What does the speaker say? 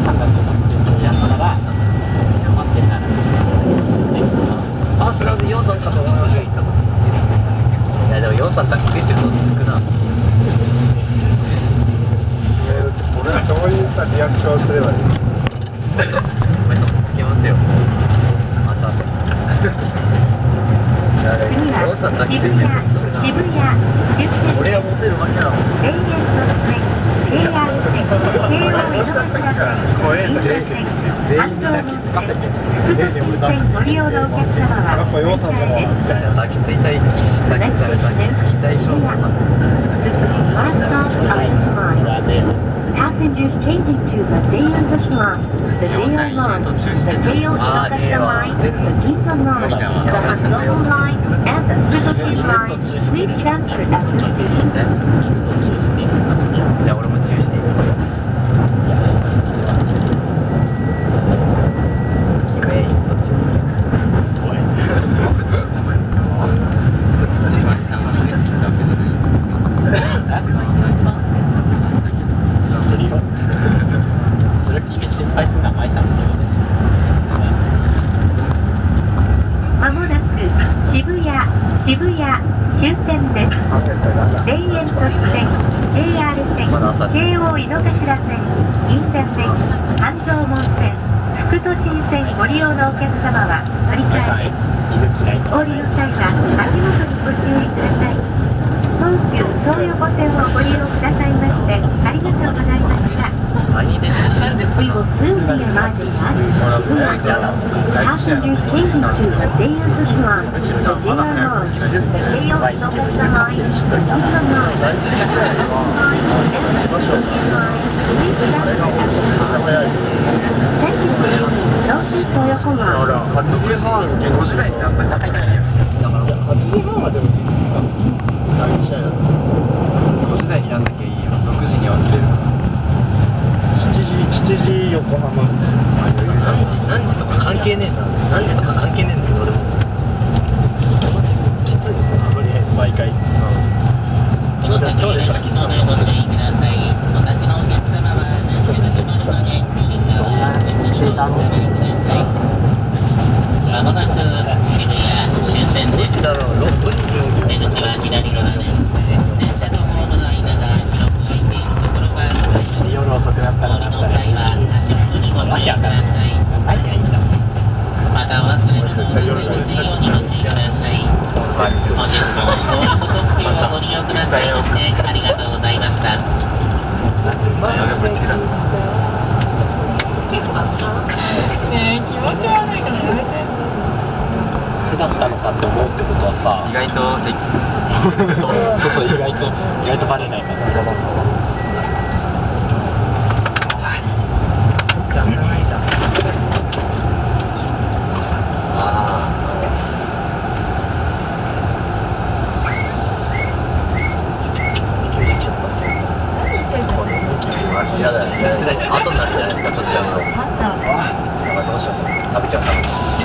さんだと思ってそうやったらハマってんならあすみませんヨウさんかと思いましたいやでもヨウさん抱きついてるの落ち着くな俺はどういうさリアクションすればいいお前さんつけますよあさそう次はヨウさん抱きつい。渋谷てる渋谷。終点俺がモテるわけなの田園都市線 JR 線京王井の頭線怖えんだ銀座線半蔵門線副都心線ご利用のお客様はやっぱヨウさんだわじゃあ抱きついたい騎士抱きついた抱きつきたい将軍 This is the last stop of this line. Passengers changing to the Daeyeon Line, the JR Line, the Keio Inokashira Line, the Ginza Line, the Hanzomon Line, and the Futoshin Line. Please transfer at this station. じゃあ俺も注意していいキメイン途中するんですよおいすいませんあの言っていったわけじゃないそれ君心配すんな舞さんのことだしまもなく渋谷、渋谷終点です。田園都市線、JR 線、京王井の頭線、銀座線、半蔵門線、副都心線ご利用のお客様は乗り舞さん換え降りの際は足元にご注意ください。東急東横線をご利用くださいましてありがとうございました。何で知らんで We will soon be arriving at Shibuya. 初日はでも別に第1試。係ねえな何時とか関係ねえんだけど俺もその時きついとりあえず毎回今日で今日でさきついなご注意ください。お立ちのお客様は何時が来ますので、右側にお下がりください。まもなく渋谷終点です。どっちだろう6分出口は左側です。電車のホームの間が広く空いているところがございます。夜遅くなったお降りらなったらの際は足元にご注意ください。何がいいんだまた忘れ物をなさいますようにご注意ください。本日も東横特急をご利用くださいましてありがとうございました。手だったのかって思うってことはさ意外と敵そうそう意外と意外とバレないからそうじゃないじゃんあマジ嫌だよ後になるじゃないですかちょっとやるとどうしよう。食べちゃったの